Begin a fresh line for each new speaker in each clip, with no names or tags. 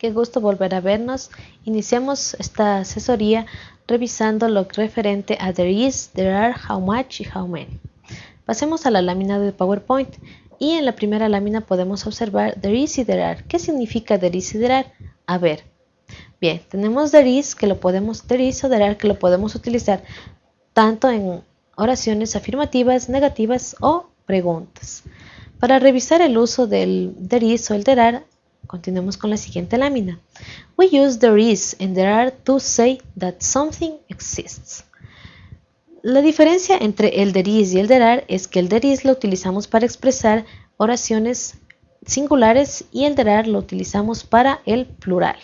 qué gusto volver a vernos. Iniciamos esta asesoría revisando lo referente a there is, there are, how much y how many. Pasemos a la lámina de PowerPoint y en la primera lámina podemos observar there is y there are. ¿Qué significa there is y there are? A ver. Bien, tenemos there is que lo podemos there is o there are que lo podemos utilizar tanto en oraciones afirmativas, negativas o preguntas. Para revisar el uso del there is o el there are, continuemos con la siguiente lámina. We use there is and there are to say that something exists. La diferencia entre el there is y el there are es que el there is lo utilizamos para expresar oraciones singulares y el there are lo utilizamos para el plural.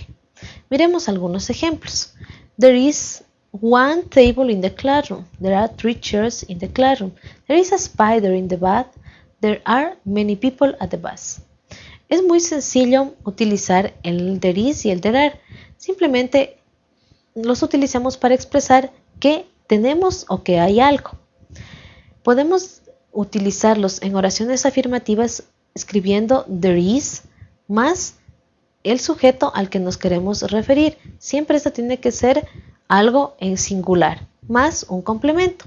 Miremos algunos ejemplos. There is one table in the classroom. There are three chairs in the classroom. There is a spider in the bath. There are many people at the bus. Es muy sencillo utilizar el there is y el there are. Simplemente los utilizamos para expresar que tenemos o que hay algo. Podemos utilizarlos en oraciones afirmativas escribiendo there is más el sujeto al que nos queremos referir. Siempre esto tiene que ser algo en singular, más un complemento.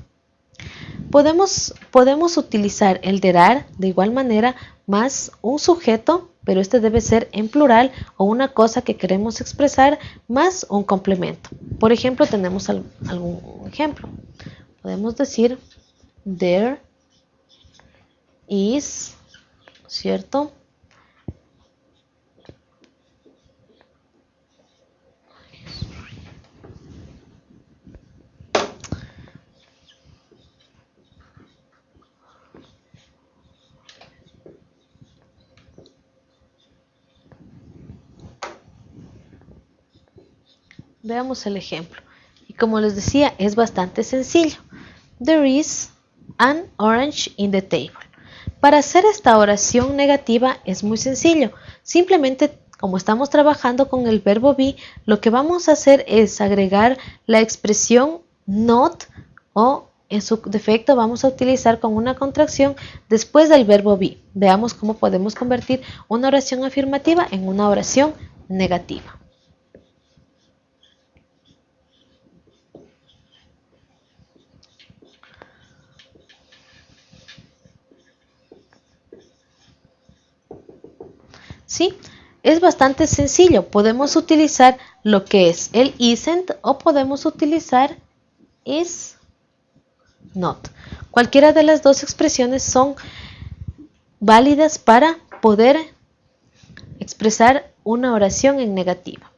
Podemos, podemos utilizar el derar de igual manera más un sujeto, pero este debe ser en plural o una cosa que queremos expresar más un complemento. Por ejemplo, tenemos algún ejemplo. Podemos decir there is, ¿cierto? Veamos el ejemplo. Y como les decía, es bastante sencillo. There is an orange in the table. Para hacer esta oración negativa es muy sencillo. Simplemente, como estamos trabajando con el verbo be, lo que vamos a hacer es agregar la expresión not o en su defecto vamos a utilizar con una contracción después del verbo be. Veamos cómo podemos convertir una oración afirmativa en una oración negativa. ¿Sí? Es bastante sencillo. Podemos utilizar lo que es el isn't o podemos utilizar is not. Cualquiera de las dos expresiones son válidas para poder expresar una oración en negativa.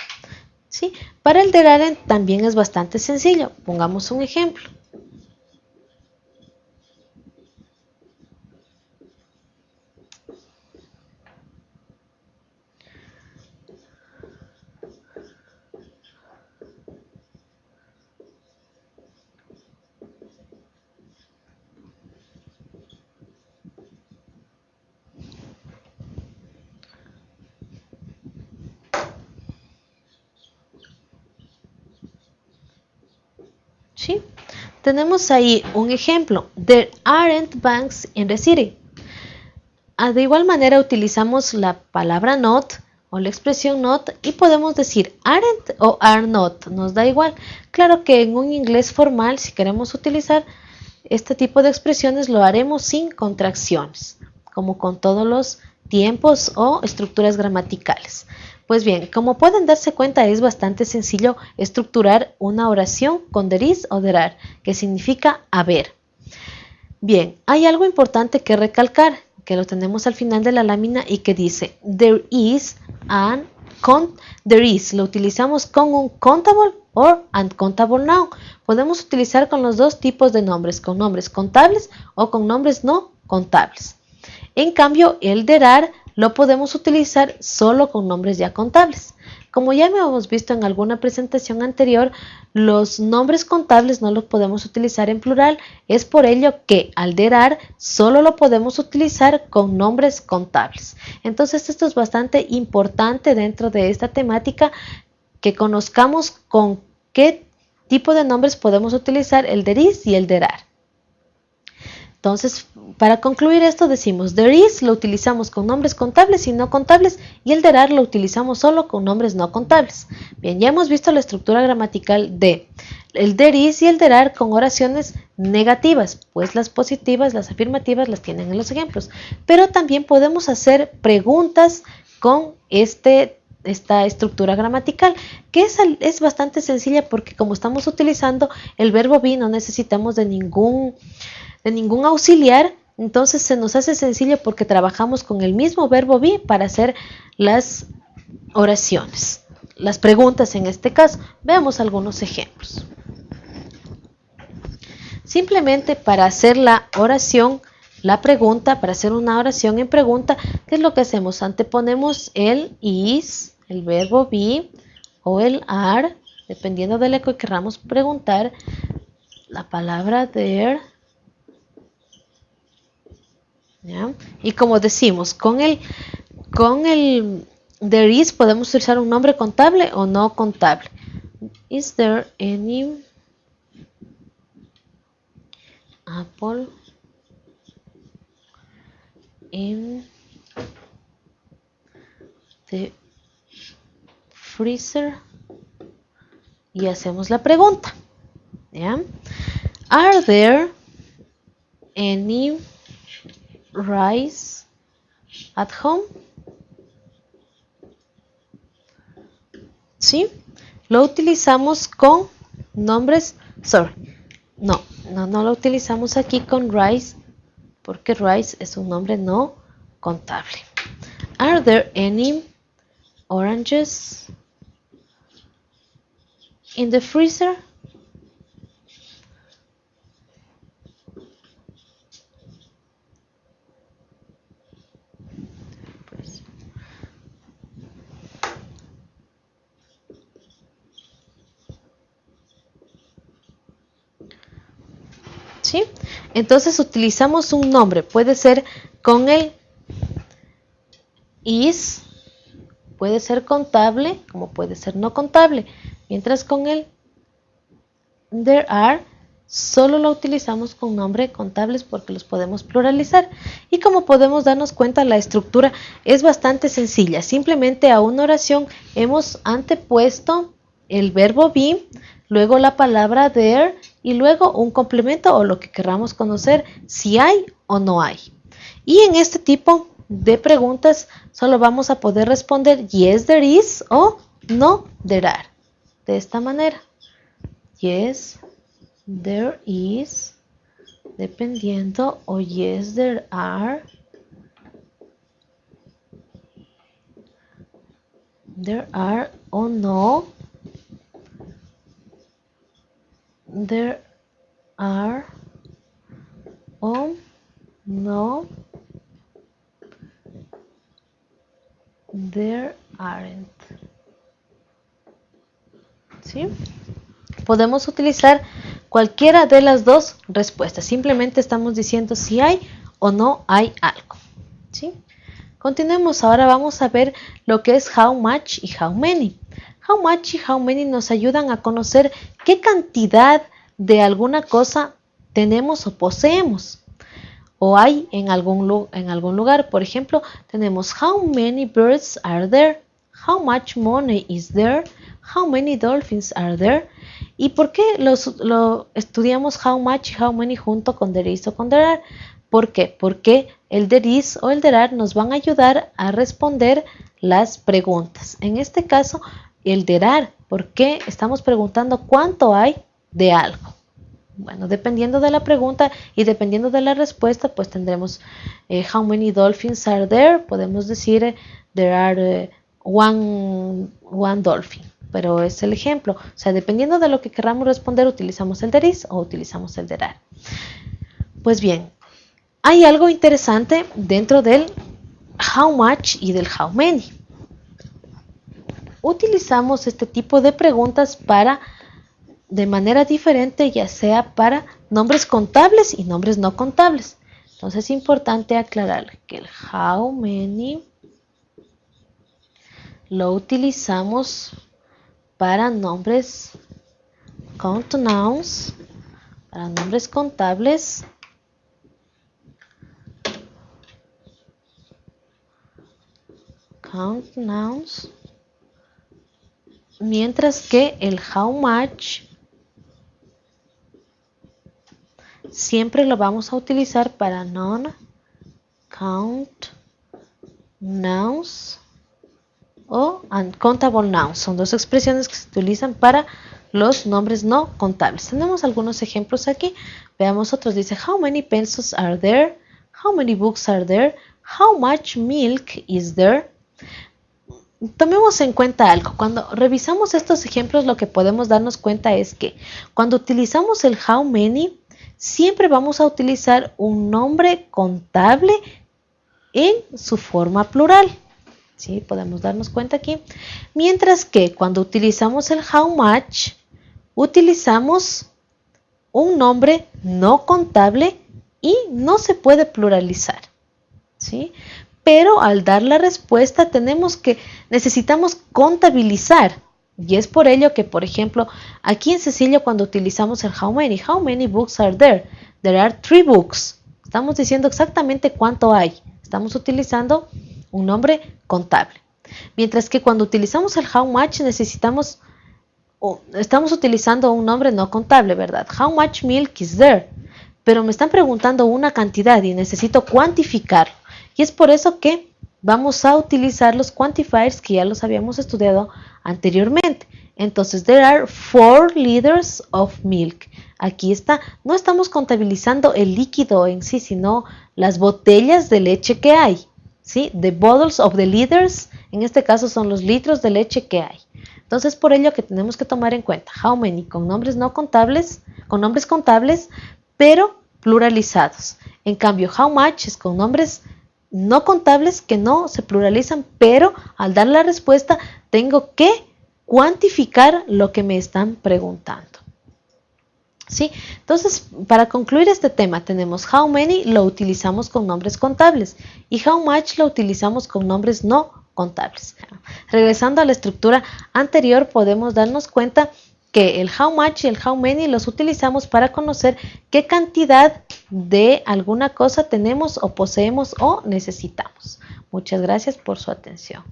¿sí? Para el deraren también es bastante sencillo. Pongamos un ejemplo. Tenemos ahí un ejemplo. There aren't banks in the city. De igual manera utilizamos la palabra not o la expresión not y podemos decir aren't o are not, nos da igual. Claro que en un inglés formal, si queremos utilizar este tipo de expresiones, lo haremos sin contracciones, como con todos los tiempos o estructuras gramaticales. Pues bien, como pueden darse cuenta es bastante sencillo estructurar una oración con there is o there are, que significa haber. Bien, hay algo importante que recalcar, que lo tenemos al final de la lámina y que dice there is an con there is, lo utilizamos con un countable or uncountable noun. Podemos utilizar con los dos tipos de nombres, con nombres contables o con nombres no contables. En cambio, el there are lo podemos utilizar solo con nombres ya contables. Como ya hemos visto en alguna presentación anterior, los nombres contables no los podemos utilizar en plural. Es por ello que al derar solo lo podemos utilizar con nombres contables. Entonces esto es bastante importante dentro de esta temática que conozcamos con qué tipo de nombres podemos utilizar el deris y el derar. Entonces, para concluir esto decimos, there is lo utilizamos con nombres contables y no contables y el there are lo utilizamos solo con nombres no contables. Bien, ya hemos visto la estructura gramatical de el there is y el there are con oraciones negativas, pues las positivas, las afirmativas las tienen en los ejemplos. Pero también podemos hacer preguntas con este esta estructura gramatical, que es, es, bastante sencilla porque como estamos utilizando el verbo be, no necesitamos de ningún de ningún auxiliar, entonces se nos hace sencillo porque trabajamos con el mismo verbo be para hacer las oraciones, las preguntas en este caso. Veamos algunos ejemplos. Simplemente para hacer la oración, la pregunta, para hacer una oración en pregunta, ¿qué es lo que hacemos? Anteponemos el is, el verbo be o el are, dependiendo de lo que queramos preguntar, la palabra there y como decimos, con el, con el there is podemos utilizar un nombre contable o no contable. Is there any apple in the Y hacemos la pregunta. Are there any rice at home? ¿Sí? Lo utilizamos con nombres, sorry, no, no, no lo utilizamos aquí con rice porque rice es un nombre no contable. Are there any oranges in the freezer? Entonces utilizamos un nombre, puede ser con el is, puede ser contable, como puede ser no contable, mientras con el there are solo lo utilizamos con nombre contables porque los podemos pluralizar. Y como podemos darnos cuenta, la estructura es bastante sencilla. Simplemente a una oración hemos antepuesto el verbo be, luego la palabra there y luego un complemento o lo que queramos conocer si hay o no hay. Y en este tipo de preguntas solo vamos a poder responder yes there is o no there are. De esta manera. Yes there is dependiendo o yes there are there are o no there are o no there aren't Podemos utilizar cualquiera de las dos respuestas. Simplemente estamos diciendo si hay o no hay algo continuemos. Ahora vamos a ver lo que es how much y how many. How much y how many nos ayudan a conocer qué cantidad de alguna cosa tenemos o poseemos o hay en algún lugar. Por ejemplo, tenemos how many birds are there, how much money is there, how many dolphins are there. ¿Y por qué los, lo estudiamos how much y how many junto con there is o con there are? ¿Por qué? Porque el there is o el there are nos van a ayudar a responder las preguntas. En este caso, el derar, ¿por qué estamos preguntando cuánto hay de algo? Bueno, dependiendo de la pregunta y dependiendo de la respuesta, pues tendremos eh, how many dolphins are there. Podemos decir eh, there are eh, one, one dolphin, pero es el ejemplo. O sea, dependiendo de lo que queramos responder, utilizamos el there is o utilizamos el there Pues bien, hay algo interesante dentro del how much y del how many utilizamos este tipo de preguntas para de manera diferente, ya sea para nombres contables y nombres no contables. Entonces es importante aclarar que el how many lo utilizamos para nombres count nouns, para nombres contables. Count nouns. Mientras que el how much siempre lo vamos a utilizar para non count nouns o uncountable nouns. Son dos expresiones que se utilizan para los nombres no contables. Tenemos algunos ejemplos aquí. Veamos otros. Dice, how many pencils are there? How many books are there? How much milk is there? Tomemos en cuenta algo. Cuando revisamos estos ejemplos, lo que podemos darnos cuenta es que cuando utilizamos el how many, siempre vamos a utilizar un nombre contable en su forma plural. Podemos darnos cuenta aquí. Mientras que cuando utilizamos el how much, utilizamos un nombre no contable y no se puede pluralizar. ¿sí? Pero al dar la respuesta tenemos que, necesitamos contabilizar. Y es por ello que, por ejemplo, aquí en Cecilio cuando utilizamos el how many, how many books are there? There are three books. Estamos diciendo exactamente cuánto hay. Estamos utilizando un nombre contable. Mientras que cuando utilizamos el how much necesitamos, estamos utilizando un nombre no contable, ¿verdad? How much milk is there? Pero me están preguntando una cantidad y necesito cuantificarlo. Y es por eso que vamos a utilizar los quantifiers que ya los habíamos estudiado anteriormente. Entonces, there are four liters of milk. Aquí está, no estamos contabilizando el líquido en sí, sino las botellas de leche que hay. ¿Sí? The bottles of the liters, en este caso son los litros de leche que hay. Entonces, por ello que tenemos que tomar en cuenta how many con nombres no contables, con nombres contables, pero pluralizados. En cambio, how much es con nombres no contables que no se pluralizan, pero al dar la respuesta tengo que cuantificar lo que me están preguntando. Entonces, para concluir este tema, tenemos how many lo utilizamos con nombres contables y how much lo utilizamos con nombres no contables. Regresando a la estructura anterior, podemos darnos cuenta que el how much y el how many los utilizamos para conocer qué cantidad de alguna cosa tenemos o poseemos o necesitamos. Muchas gracias por su atención.